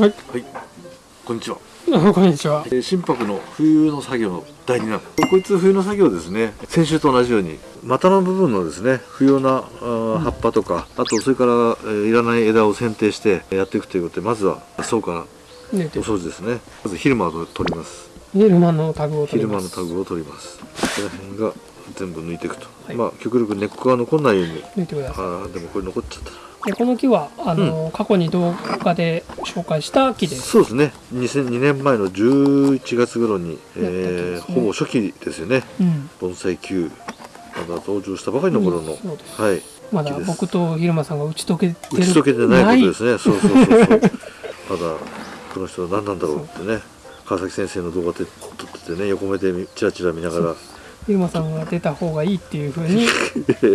はい、はい、こんにちは。あ こんにちは。えー心拍の冬の作業の第2弾。こいつ冬の作業ですね。先週と同じように、股の部分のですね、不要なあー葉っぱとか、あとそれから、えーいらない枝を剪定してやっていくということで、まずはそうからお掃除ですね。まず昼間を取ります。昼間のタグを取り昼ます。間のタグを取ります。ここら辺が全部抜いていくと。はいまあ極力根っこが残らないように。抜いてください。ああ、でもこれ残っちゃった。でこの木はあの、過去に動画で紹介した木です。そうですね。2002年前の11月頃に、えやったーね。ほぼ初期ですよね。うん。盆栽級まだ登場したばかりの頃の、うんはい。まだ僕と昼間さんが打ち解けてる打ち解けてないことですね。そうそうそうそう。まだこの人は何なんだろうってね。川崎先生の動画で撮っててね横目で見チラチラ見ながら昼間さんが出た方がいいっていうふうに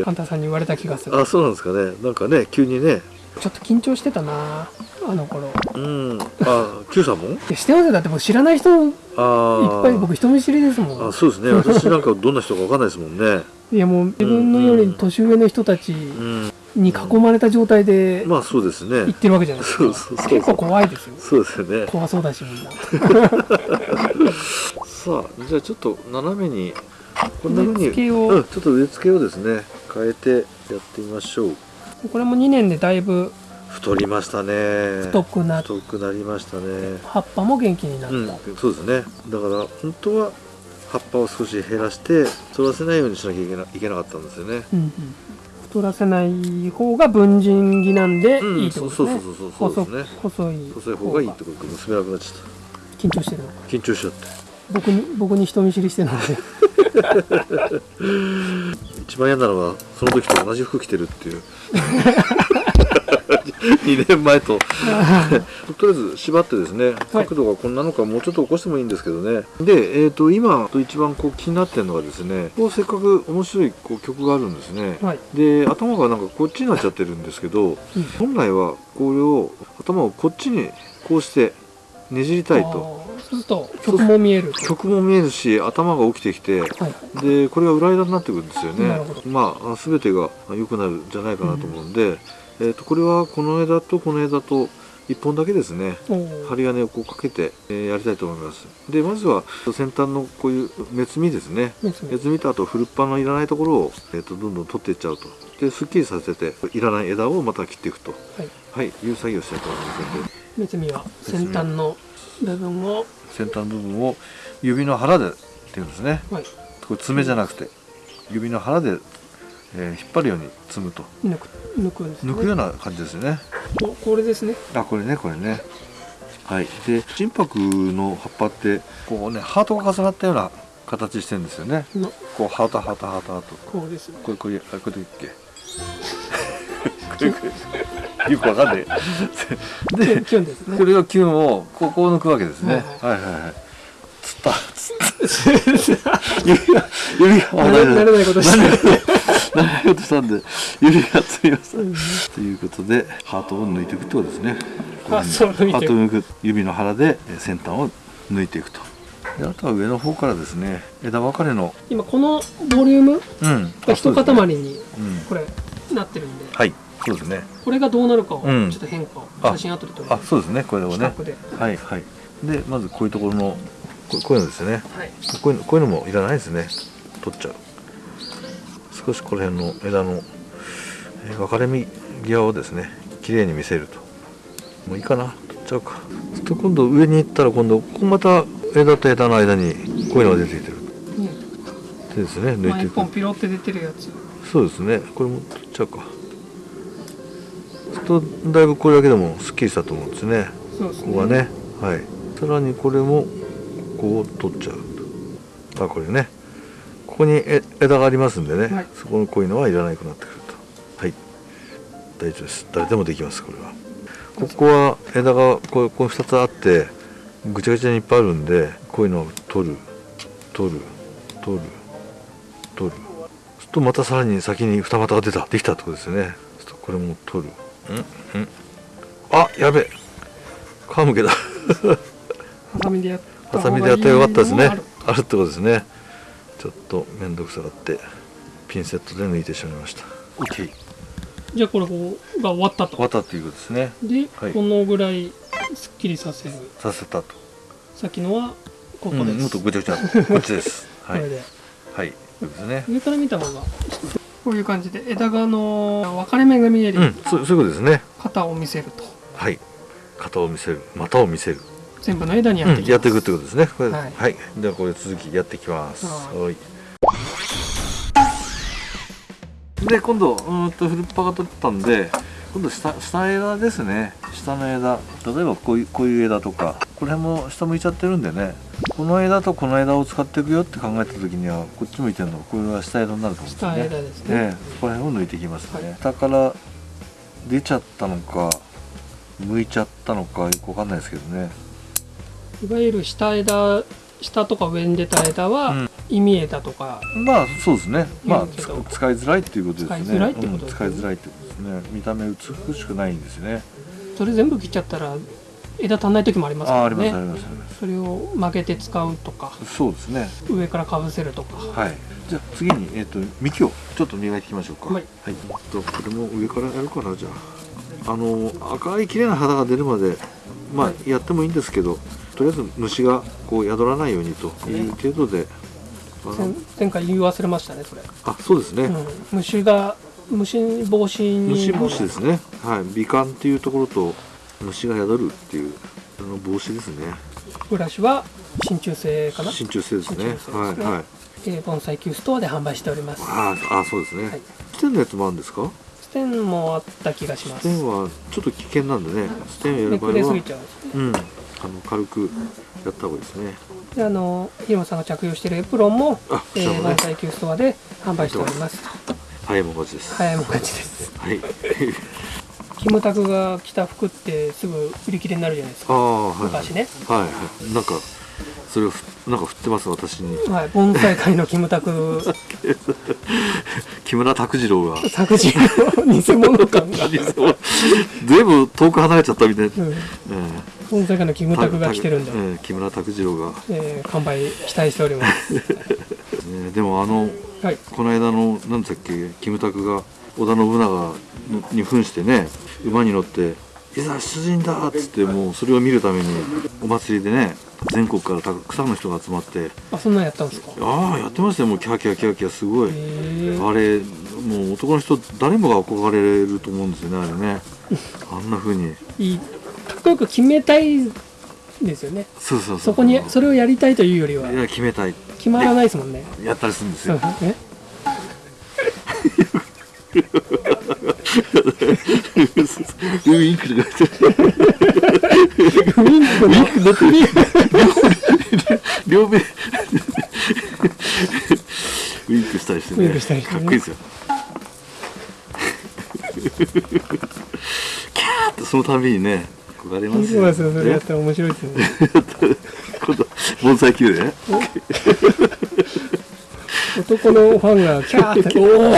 ハンターさんに言われた気がする。あそうなんですかね。なんかね急にね。ちょっと緊張してたなあの頃。うん。あ Q さんも？いやしてますよだってもう知らない人いっあぱい僕人見知りですもん。あそうですね。私なんかどんな人かわかんないですもんね。いやもう自分のより年上の人たちうん。に囲まれた状態でまあそうですね。行ってるわけじゃないですか。そうそうそう。結構怖いですよ。そうですよね。怖そうだしみんな。さあじゃあちょっと斜めにこんなふうに植え付けをうん、ちょっと植え付けをですね変えてやってみましょう。これも2年でだいぶ太りましたね。太くなっ太くなりましたね。葉っぱも元気になった。うんそうですね。だから本当は葉っぱを少し減らして取らせないようにしなきゃいけないけなかったんですよね。うんうん。太らせない方が文人技なんでうんいいってことですね。そうそうそうそうそうですね。細細い細い方がいいってこと結べなくなっちゃっ緊張してるのか。た緊張しちゃって僕に僕に人見知りしてるので。一番嫌なのはその時と同じ服着てるっていう。2年前と。とりあえず縛ってですね角度がこんなのかもうちょっと起こしてもいいんですけどね。で、えー、と今一番こう気になってるのがですねこうせっかく面白いこう曲があるんですね、はい。で頭がなんかこっちになっちゃってるんですけど、本来はこれを頭をこっちにこうしてねじりたいとそうすると曲も見えると。曲も見えるし頭が起きてきてはい。でこれが裏枝になってくるんですよねまあ全てが良くなるんじゃないかなと思うんで、えー、とこれはこの枝とこの枝と1本だけですね。針金をこうかけて、えーやりたいと思います。でまずは先端のこういう目摘みですね。目摘み。とあとフルッパのいらないところを、えー、とどんどん取っていっちゃうと。ですっきりさせていらない枝をまた切っていくと。はい。はいいう作業をしたいと思います。目摘みは先端の部分を。先端部分を指の腹でっていうんですね。はい。これ爪じゃなくて指の腹で、えー引っ張るように摘むと。抜く抜くね。抜くような感じですよねここれですね。あこれねこれね。はい。で心拍の葉っぱってこうねハートが重なったような形してるんですよね。のこうハートハートハートハート。こうですね。これこれあこれでいっけ？よくわかんない。でね。これがキュンをここを抜くわけですね、ははい、はい。はいつった。指が指が慣れないことしてる。慣れようとしたんで指がつみました、う。んということでハートを抜いていくってことですね。ハートを抜く。指の腹でえー先端を抜いていくと。であとは上の方からですね枝分かれの。今このボリューム？うん。が一塊あにうん。これなってるんで、はい。そうですね。これがどうなるかをちうん。ょっと変化をあ写真後で撮るあそうですね。これをね。はいはい。でまずこういうところのここういうのですね。はい。こういうのこういうのもいらないですね。取っちゃう。少しこの辺の枝の、えー分かれ目際をですね綺麗に見せると。もういいかな。取っちゃうか。そうすると今度上に行ったら今度ここまた枝と枝の間にこういうのが出てきてる。ねでですね抜いていく。本ピロって出てるやつ。そうですね。これも取っちゃうか。とだいぶこれだけでもすっきりしたと思うんですね。ね。ここがね。はい。さらにこれもこう取っちゃうと。あこれねここにえ枝がありますんでね、はい。そこのこういうのはいらなくなってくると。はい。大丈夫です。誰でもできますこれは。ここは枝がこうこう2つあってぐちゃぐちゃにいっぱいあるんでこういうのを取る。取る。取る。取る。そうするとまたさらに先に二股が出た。できたってことですよね。そうするとこれも取る。ん？ん？あやべえ。皮むけだ ハサミでやったハサミでやったらよかったですね。あるってことですね。ちょっと面倒くさがってピンセットで抜いてしまいました。OK じゃあこれこうが終わったと。終わったっていうことですね。で、はい。このぐらいすっきりさせる。させたと、さっきのはここです、うんもっとぐちゃぐちゃ。こっちです。はい。これで。はい。そうですね。上から見た方がこういう感じで枝がの分かれ目が見えるようん。そうそういうことですね。型を見せると。はい。型を見せる。股を見せる全部の枝にやっていきます、やっていくってことですね。これははい。い、ではこれ続きやっていきます。はい。はい。で今度うーんとフルッパが取ったんで今度下下枝ですね。下の枝。例えばこういうこういう枝とか。これも下向いちゃってるんでね。この枝とこの枝を使っていくよって考えた時にはこっち向いてるのこれは下枝になると思うんですね。枝ですね、ええ。そこら辺を抜いていきますね、はい。下から出ちゃったのか向いちゃったのかよくわかんないですけどねいわゆる下枝下とか上に出た枝は、うん。意味枝とか。まあそうですね。まあ使いづらいっていうことですね。使いづらいってことですね。うん。使いづらいってことですね。見た目美しくないんですね。それ全部切っちゃったら枝足んない時もありますからああありますあねります。それを曲げて使うとか。そうですね。上からかぶせるとか。はい。じゃあ次に、えっと幹をちょっと磨いていきましょうか。はい。えっとこれも上からやるかなじゃああの赤い綺麗な肌が出るまでまあ、はいやってもいいんですけどとりあえず虫がこう宿らないようにという程度で、前前回言い忘れましたねそれ、あそうですね、うん、虫が虫防止に。虫防止ですね。はい。美観っていうところと虫が宿るっていうあの防止ですね。ブラシは真鍮製かな、真鍮製ですね。ね。はいはい。えー、盆栽級ストアで販売しております。ああそうですね、はい。ステンのやつもあるんですか？ステンもあった気がします。ステンはちょっと危険なんでね。ステンをやめくれする場合はぎちゃうんですね。うんあの軽くやった方がいいですね。であの広間さんが着用しているエプロンもあ、えー、ね。盆栽級ストアで販売しております。早いもん勝ちです。早いもん勝ちです。はい。キムタクが着た服ってすぐ売り切れになるじゃないですか。ああはい昔ね。はいはい。なんかそれをふなんか振ってます私に。はい。盆栽界のキムタク。木村拓次郎が。作品の偽物感が、全部遠く離れちゃったみたいな、うん、え盆栽界のキえムタクが着てるんで、たええ木村拓次郎が、えー、完売期待しております。ね でもあのはい。この間の何だっけキムタクが織田信長に扮してね馬に乗って「いざ出陣だ!」っつってもうそれを見るためにお祭りでね全国からたくさんの人が集まって。あそんなんやったんですか？ああやってましたよ。もうキャーキャーキャーキャーすごい、あれもう男の人誰もが憧れると思うんですよねあれね。あんな風に。いいかっこよく決めたいですよね。そうそうそう。そこにそれをやりたいというよりは。いや決めたい。決まらないですもんね。やったりするんですうん。よえ？ウインクとか言ってウインクの両目ウインクしたりしてね。ウインクしたりしてね。かっこいいですよ。キャーってそのたびにね憧れますよ。そうですよ。それやっねたら面白いですよね。今度盆栽球でね男のファンがキャーっておお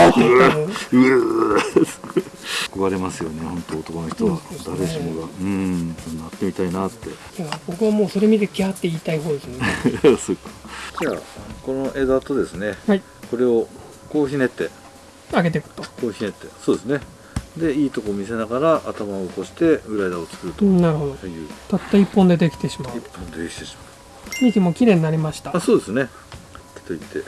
憧れますよね本当男の人は。誰しもが。うん。なってみたいなって。いや僕はもうそれ見てキャーって言いたい方ですよね。じゃあこの枝とですね。はい。これをこうひねって。上げていくと。こうひねって。そうですねでいいとこ見せながら頭を起こして裏枝を作ると。うんなるほど。たった一本でできてしまう。一本でできてし幹も綺麗になりました。まうあそうですね。といって。うわ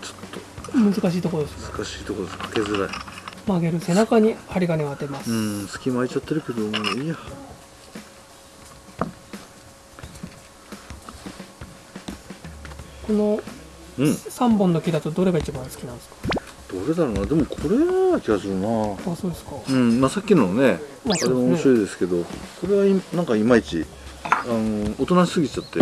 ーちょっ難しいところです難しいところです。かけづらい。曲げる背中に針金を当てます、うん隙間空いちゃってるけどもういいや。このうん。3本の木だとどれが一番好きなんですか？どれだろうな。でもこれな気がするな。あそうですか。うん。まあさっきのねまああれも面白いですけどこれはいなんかいまいちあの大人しすぎちゃって。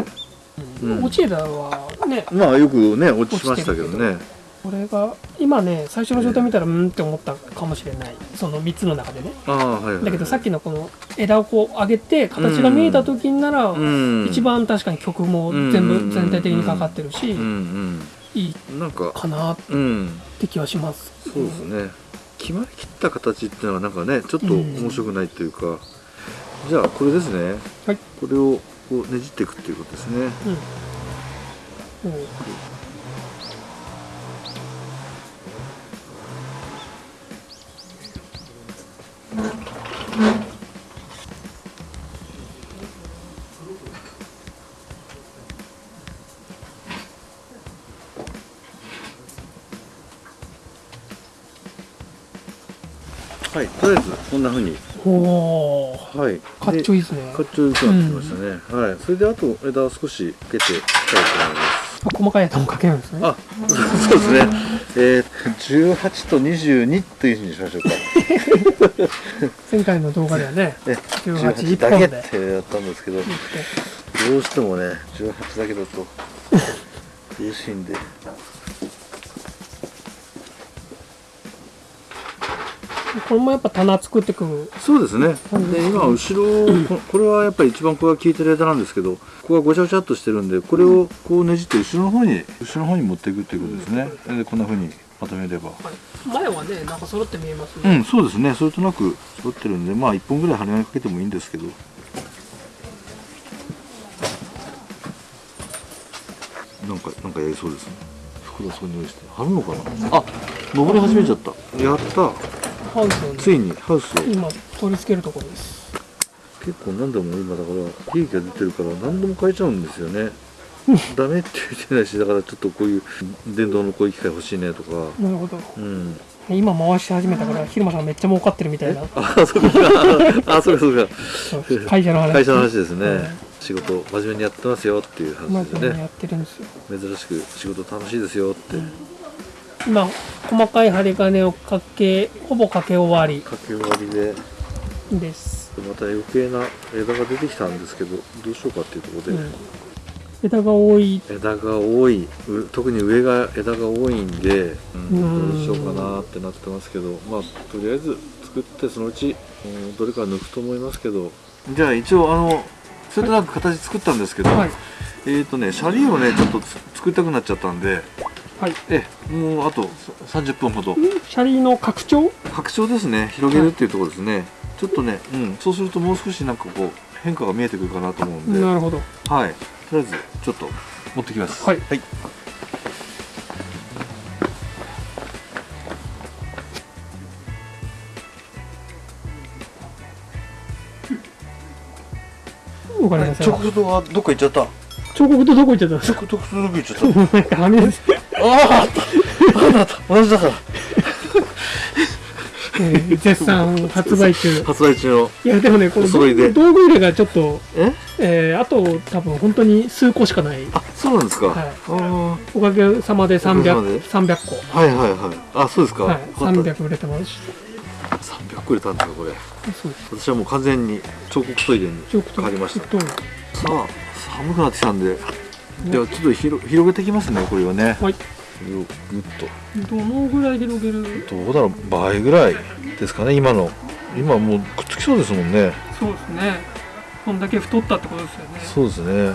うん。落ち枝はねまあよくね落ちましたけどね。これが今ね最初の状態見たらうんって思ったかもしれない。その3つの中でね。ああはいはいだけどさっきのこの枝をこう上げて形が見えた時にならうん。一番確かに曲も全部全体的にかかってるし。うんうんなんかかなっうんて気はします。そうですね。決まりきった形っていうのはなんかねちょっと面白くないというか、じゃあこれですね。はい。これをこうねじっていくっていうことですね。うん。うんはいとりあえずこんなふうに。おおはい。かっちょいいですね。かっちょよくなってきましたね、はい。それであと枝を少しかけていきたいと思います。あ細かいやつもかけるんですね。あそうですね。えー、18と22というふうにしましょうか。前回の動画ではねえ18 18だけってやったんですけどどうしてもね18だけだと嬉しいんでこれもやっぱ棚作ってくる。そうですね。うんで今後ろこ これはやっぱり一番ここが効いてる枝なんですけどここがごちゃごちゃっとしてるんでこれをこうねじって後ろの方に後ろの方に持っていくっていうことですね。でこんな風にまとめれば。前はねなんか揃って見えますね、うんそうですね。それとなく揃ってるんでまあ1本ぐらい針金かけてもいいんですけど。なんかなんかやりそうですね。袋そこに用意して。貼るのかな？あ登り始めちゃった。やったハウスをねついにハウスを。今取り付けるところです。結構何度も今だから利益が出てるから何度も変えちゃうんですよね。ダメって言ってないしだからちょっとこういう電動のこういう機械欲しいねとか。なるほど。うん。今回し始めたから昼間さんめっちゃ儲かってるみたいな。あそうか。あそうかそうか。会社の話。会社の話ですね、うん仕事真面目にやってますよっていうま話ですね。ずやってるんですよ。珍しく仕事楽しいですよって、今細かい針金をかけほぼかけ終わり。かけ終わりで。です、また余計な枝が出てきたんですけどどうしようかっていうところで、うん、枝が多い。枝が多い。う特に上が枝が多いんで、うんうん。どうしようかなってなってますけど。まあとりあえず作ってそのうち、うんどれか抜くと思いますけど。じゃあ一応あのそれとなく形作ったんですけど、はい。えっ、とねシャリをねちょっとつ作りたくなっちゃったんではい。えもうあと30分ほど。シャリの拡張？拡張ですね。広げるっていうところですね、ちょっとね、うん、そうするともう少しなんかこう変化が見えてくるかなと思うんで、なるほど。はい。とりあえずちょっと持ってきます。はい。はい。直角はどっか行っちゃった彫刻とどこ行っちゃったんですか直角どこ行っちゃった。なんかはみ出してああた同じだ。からえー絶賛発売中。発売中の。いやでもねこの道具入れがちょっとえ？えーあと多分本当に数個しかない。あそうなんですか、はい。あおかげさまでおかげさまで？300 300個。あはいはいはい。あそうですか、はい。よかった。300売れてます。し300個入れたんですかこれ。そうです。私はもう完全に彫刻トイレに彫刻変わりました。彫刻さあ寒くなってきたんで。ではちょっと広広げていきますねこれはね。はい。これをグッと。どのぐらい広げる？どうだろう倍ぐらいですかね今の。今もうくっつきそうですもんね。そうですね。こんだけ太ったってことですよね。そうですね。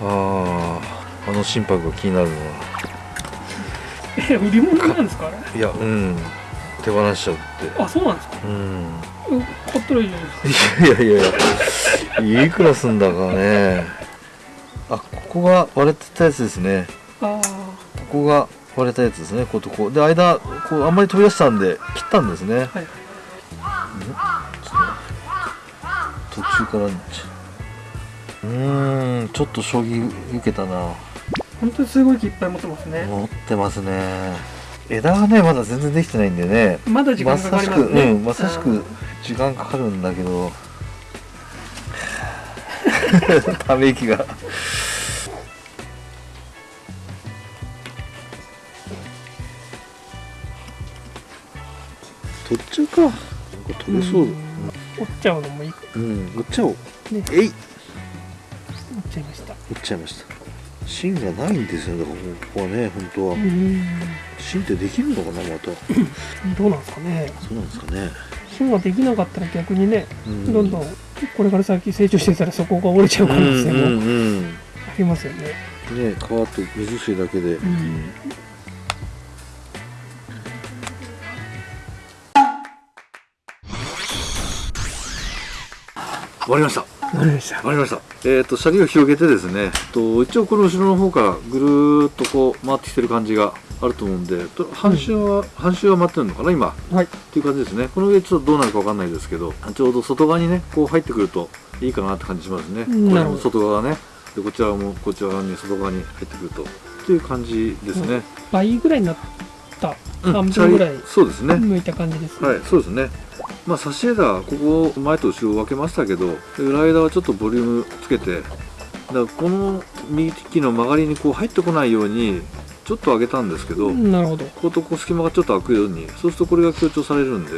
あああの心拍が気になるのは。え売り物なんですかいやうん。手放しちゃうって。あそうなんですか？うん。うん買ったらいいじゃないですか。いやいやいやいくらすんだかねあここが割れてたやつですね。あここが割れたやつですね。こことこう。で間こうあんまり飛び出したんで切ったんですね。あはい。途中からうーんちょっと将棋受けたな。本当にすごい木いっぱい持ってますね。持ってますね。枝がねまだ全然できてないんでね。まだ時間かかりますね。まさしくうんまさしく時間かかるんだけど ため息が。取っちゃうか。なんか取れそう。うん。折っちゃうのもいいうん。折っちゃおう。ね。えい。折っちゃいました。折っちゃいました。芯がないんですよだからここはね本当は。うん。芯ってできるのかなまた。どうなんですかね。そうなんですかね。芯ができなかったら逆にねうん。どんどんこれから先成長してたらそこが折れちゃう可能性うんもうん。ありますよね。ね皮と水水だけで、うん。終わりました。わかりました。終わりました。えっ、とシャリを広げてですねと一応この後ろの方からぐるーっとこう回ってきてる感じがあると思うんでと半周は、半周は回ってるのかな今？はい。っていう感じですね。この上ちょっとどうなるかわかんないですけどちょうど外側にねこう入ってくるといいかなって感じしますね、うん。なるほど。外側がね。でこちらもこちら側に外側に入ってくると。っていう感じですね、倍ぐらいになったうん。半分ぐらいシャリそうですね、向いた感じですね。はいそうですね。まあ差し枝ここ前と後ろ分けましたけど裏枝はちょっとボリュームつけてだからこの幹の曲がりにこう入ってこないようにちょっと上げたんですけど、なるほど。こことこう隙間がちょっと開くようにそうするとこれが強調されるんで、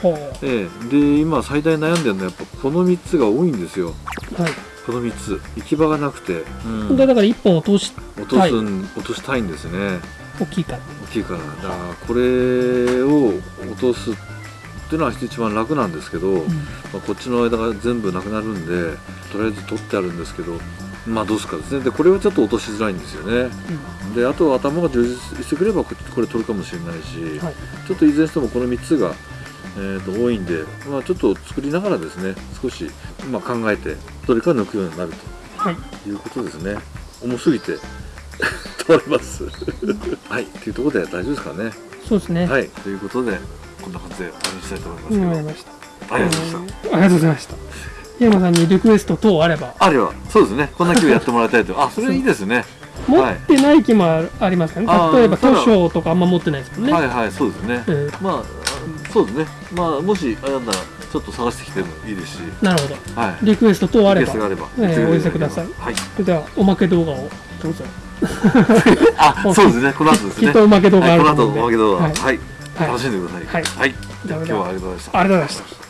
ほええ、で今最大悩んでるのはやっぱこの3つが多いんですよ。うはい。この3つ。行き場がなくて、うん。でだから1本落とし落とすん、落としたいんですね。大きいから。大きいから。だからこれを落とすっていうのは一番楽なんですけど、まあ、こっちの枝が全部なくなるんでとりあえず取ってあるんですけどまあどうすかですね。でこれはちょっと落としづらいんですよね。であと頭が充実してくればここれ取るかもしれないし、はい。ちょっといずれにしてもこの3つが、えー、と多いんで、まあ、ちょっと作りながらですね少し、まあ、考えてどれか抜くようになるはい。ということですね。重すぎて 取れます。はい。というところで大丈夫ですかね。そうですね。はい。ということでこんな感じで終わりにしたいと思いますけど、わかりましたありがとうございました、ありがとうございました山さんにリクエスト等あれば。あれはそうですね。こんな木をやってもらいたいと。あそれいいですね。持ってない木もありますからあーね例えば図書とかあんま持ってないですもんね、はいはいそうですね、うん。まあそうですね。まあもしあれなんならちょっと探してきてもいいですし。なるほど。はい。リクエスト等あればあればえーお寄せください。はい。それではおまけ動画をどうぞ。あそうですね。この後ですね。きっとおまけ動画あはい、ることの思うんで後おまけ動画。ははい。い、はい。楽しんでください。はい。はい、じゃあ今日はありがとうございました。ありがとうございました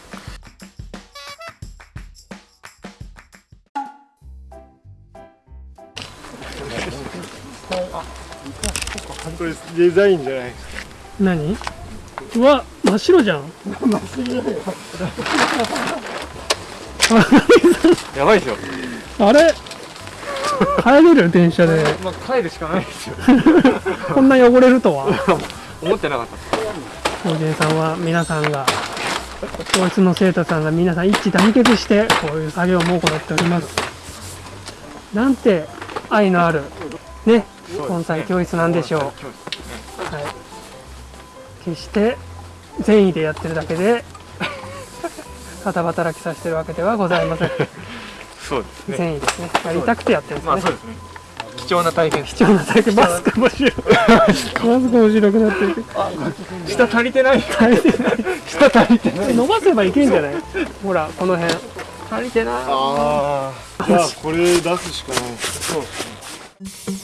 れデザインじゃない何？うわ真っ白じゃん。やばいでしょあれ？帰れる電車で。まあ帰るしかないですよ。こんな汚れるとは？思ってなかった。おじいさんは皆さんが教室の生徒さんが皆さん一致団結してこういう作業も行っております。なんて愛のある。ね盆栽教室なんでしょう。はい、決して善意でやってるだけで 片働きさせてるわけではございません。そうですね。善意ですね。やりたくてやってるんですね。まあそうですね。貴重な体験。貴重な体験。マスクも白いマスクも白くなってる下足りてない。足りてない。下足りてない。伸ばせばいけんじゃない？ほらこの辺。足りてない。ああじゃあこれ出すしかない。そうですね